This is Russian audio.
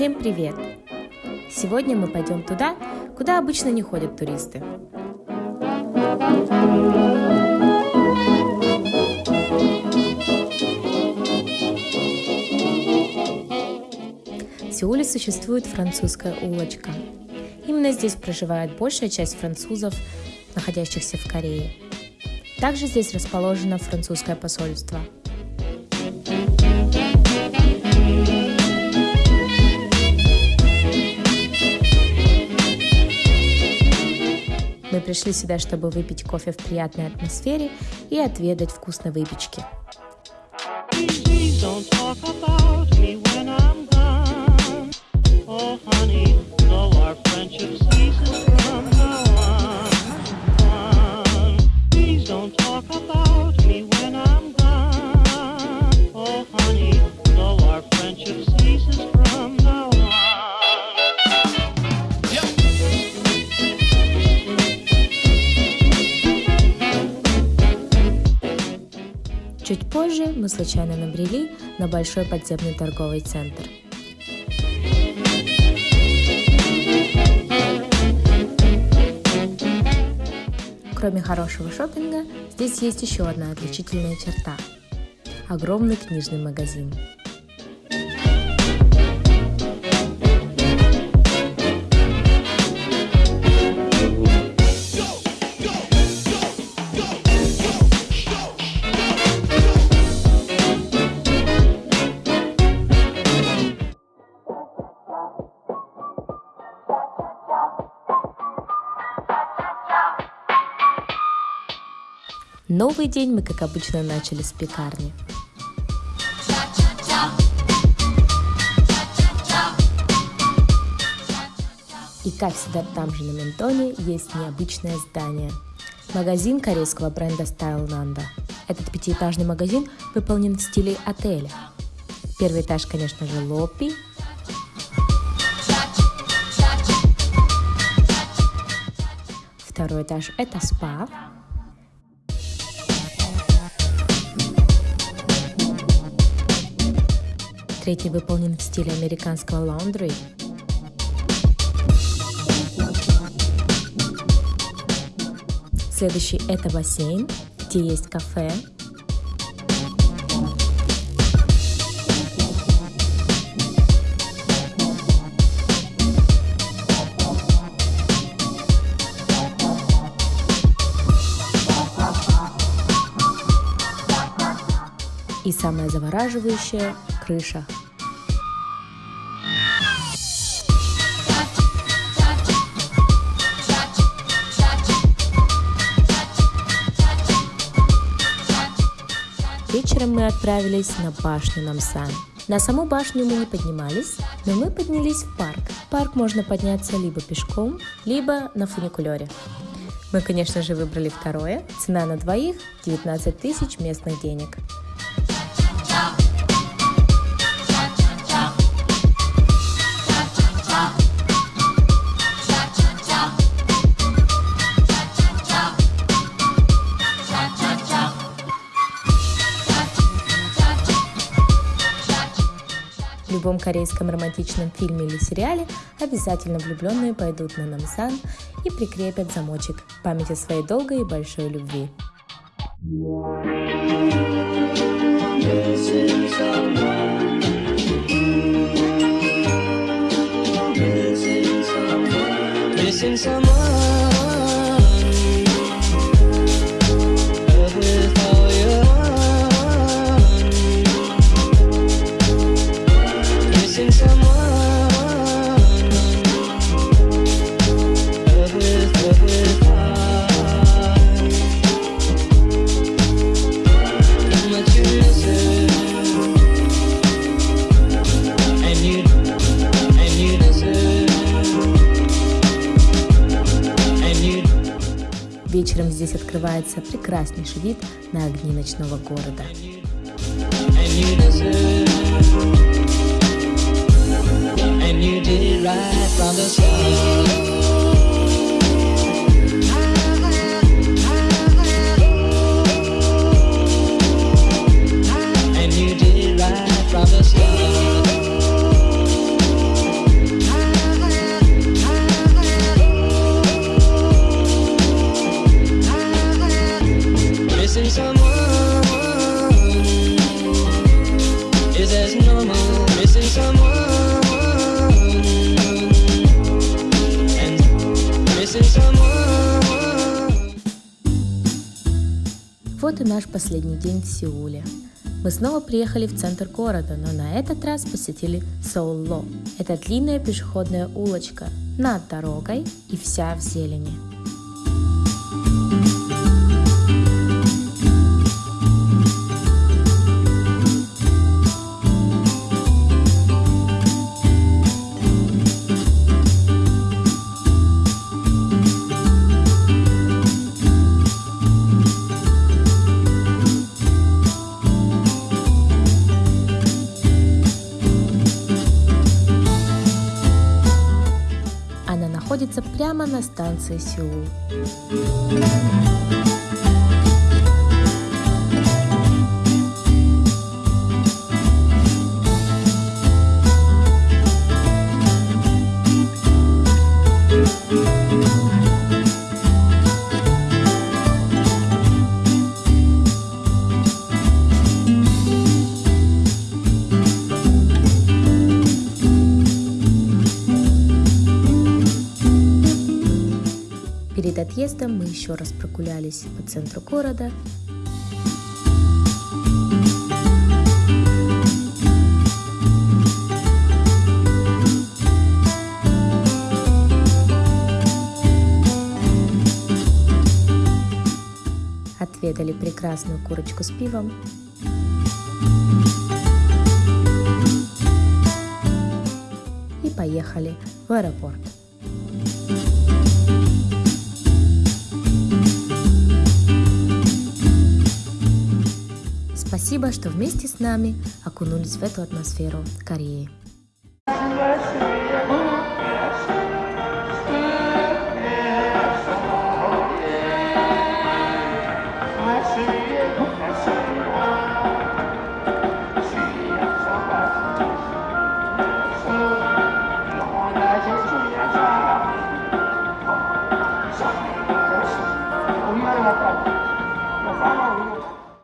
Всем привет! Сегодня мы пойдем туда, куда обычно не ходят туристы. В Сеуле существует французская улочка. Именно здесь проживает большая часть французов, находящихся в Корее. Также здесь расположено французское посольство. Пришли сюда, чтобы выпить кофе в приятной атмосфере и отведать вкусной выпечки. Don't talk about Чуть позже мы случайно набрели на большой подземный торговый центр – Кроме хорошего шопинга, здесь есть еще одна отличительная черта – огромный книжный магазин. Новый день мы, как обычно, начали с пекарни. И как всегда там же на Ментоне есть необычное здание. Магазин корейского бренда Style Nanda. Этот пятиэтажный магазин выполнен в стиле отеля. Первый этаж, конечно же, лобби. Второй этаж – это спа. Третий выполнен в стиле американского лаундри. Следующий это бассейн, где есть кафе. И самое завораживающее – крыша. Вечером мы отправились на башню Намсан. На саму башню мы не поднимались, но мы поднялись в парк. В парк можно подняться либо пешком, либо на фуникулере. Мы, конечно же, выбрали второе. Цена на двоих – 19 тысяч местных денег. Любом корейском романтичном фильме или сериале обязательно влюбленные пойдут на Намсан и прикрепят замочек в память о своей долгой и большой любви. Missing someone Вечером здесь открывается прекраснейший вид на огни ночного города. And you did right from the start. Вот и наш последний день в Сеуле. Мы снова приехали в центр города, но на этот раз посетили Соуло. Это длинная пешеходная улочка над дорогой и вся в зелени. Находится прямо на станции Сеул. Отъездом мы еще раз прогулялись по центру города. Отведали прекрасную курочку с пивом. И поехали в аэропорт. Спасибо, что вместе с нами окунулись в эту атмосферу Кореи. Спасибо.